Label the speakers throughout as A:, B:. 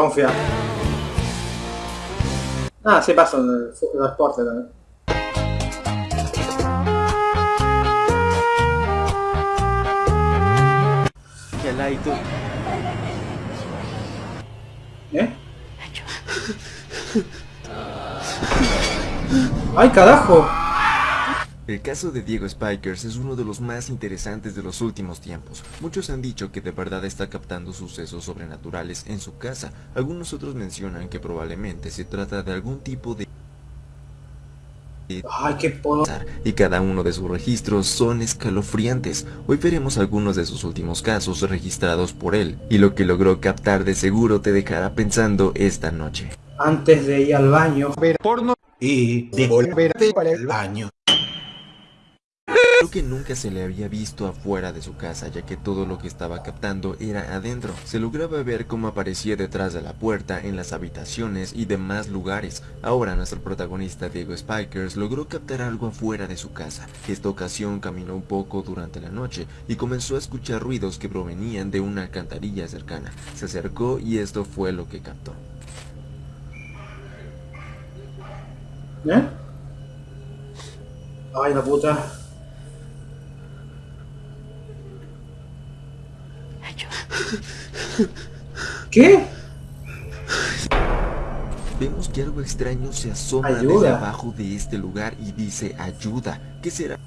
A: confiar. Ah, sí pasa el, el deporte también.
B: ¿Qué la y tú?
A: ¿Eh? ¡Ay, carajo!
B: El caso de Diego Spikers es uno de los más interesantes de los últimos tiempos. Muchos han dicho que de verdad está captando sucesos sobrenaturales en su casa. Algunos otros mencionan que probablemente se trata de algún tipo de
A: Ay, qué
B: y cada uno de sus registros son escalofriantes. Hoy veremos algunos de sus últimos casos registrados por él y lo que logró captar de seguro te dejará pensando esta noche.
A: Antes de ir al baño.
C: ver porno y devolverte para el baño.
B: Creo que nunca se le había visto afuera de su casa ya que todo lo que estaba captando era adentro. Se lograba ver cómo aparecía detrás de la puerta, en las habitaciones y demás lugares. Ahora nuestro protagonista Diego Spikers logró captar algo afuera de su casa. Esta ocasión caminó un poco durante la noche y comenzó a escuchar ruidos que provenían de una alcantarilla cercana. Se acercó y esto fue lo que captó.
A: ¿Eh? Ay, la puta. ¿Qué?
B: Vemos que algo extraño se asoma
A: Ayuda.
B: desde abajo de este lugar y dice ayuda. ¿Qué será?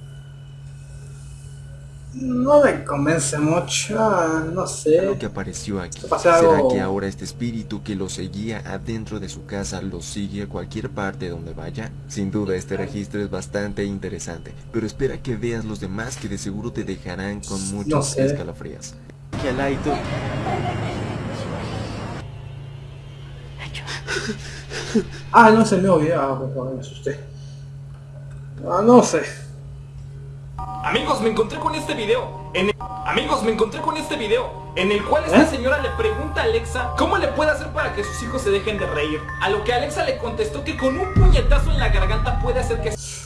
A: No me convence mucho, no
B: lo
A: sé.
B: que apareció aquí? ¿Será
A: algo-
B: que ahora este espíritu que lo seguía adentro de su casa lo sigue a cualquier parte donde vaya? Sin duda este registro es bastante interesante, pero espera que veas los demás que de seguro te dejarán con muchos
A: sé.
B: escalofríos. ¿Qué la y tú?
A: Ah, no es el nuevo video. Ah, me asusté. Ah, no sé.
D: Amigos, me encontré con este video. En el- Amigos, me encontré con este video en el cual esta
A: ¿Eh?
D: señora le pregunta a Alexa cómo le puede hacer para que sus hijos se dejen de reír. A lo que Alexa le contestó que con un puñetazo en la garganta puede hacer que se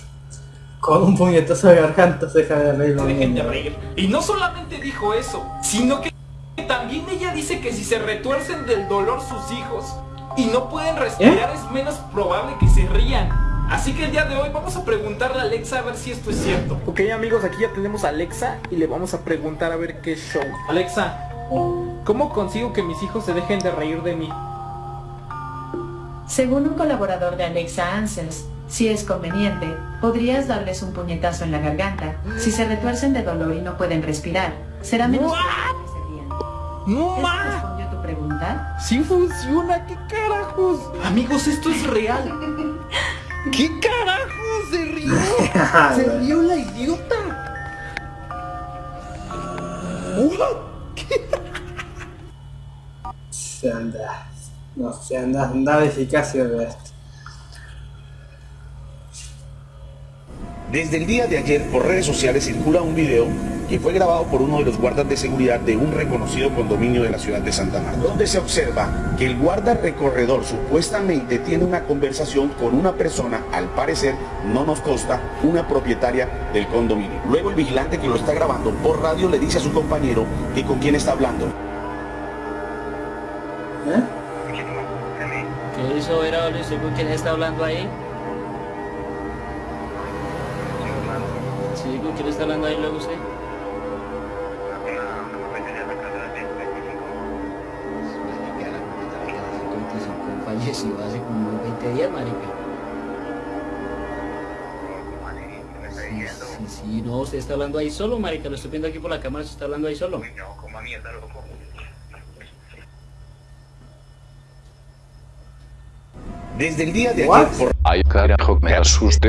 A: Con un puñetazo de garganta se deja de reír los
D: dejen de reír. Y no solamente dijo eso, sino que también ella dice que si se retuercen del dolor sus hijos y no pueden respirar es menos probable que se rían. Así que el día de hoy vamos a preguntarle a Alexa a ver si esto es cierto. Ok amigos, aquí ya tenemos a Alexa y le vamos a preguntar a ver qué show. Alexa, ¿cómo consigo que mis hijos se dejen de reír de mí?
E: Según un colaborador de Alexa Answers, si es conveniente, podrías darles un puñetazo en la garganta. Si se retuercen de dolor y no pueden respirar, será menos rían.
D: ¡No
E: ¿Esto
D: más!
E: respondió a tu pregunta?
D: ¡Sí funciona! ¿Qué carajos? Amigos, esto es real. ¿Qué carajos? Se rió. Se rió la idiota.
A: Se anda. No sé, anda, anda de eficacia de esto.
F: Desde el día de ayer por redes sociales circula un video que fue grabado por uno de los guardas de seguridad de un reconocido condominio de la ciudad de Santa Marta, donde se observa que el guarda recorredor supuestamente tiene una conversación con una persona, al parecer no nos consta, una propietaria del condominio. Luego el vigilante que lo está grabando por radio le dice a su compañero que con quién está hablando.
A: ¿Eh?
G: ¿Qué hizo Vera Luis? ¿Con quién está hablando ahí? Sí, ¿con quién está hablando ahí luego usted? Falleció hace como unos 20 días, marica. Sí, sí, sí, no, usted está hablando ahí solo, marica. Lo estoy viendo aquí por la cámara, usted está hablando ahí solo.
F: Desde el día de
A: What?
F: ayer por
H: Ay carajo, me asusté.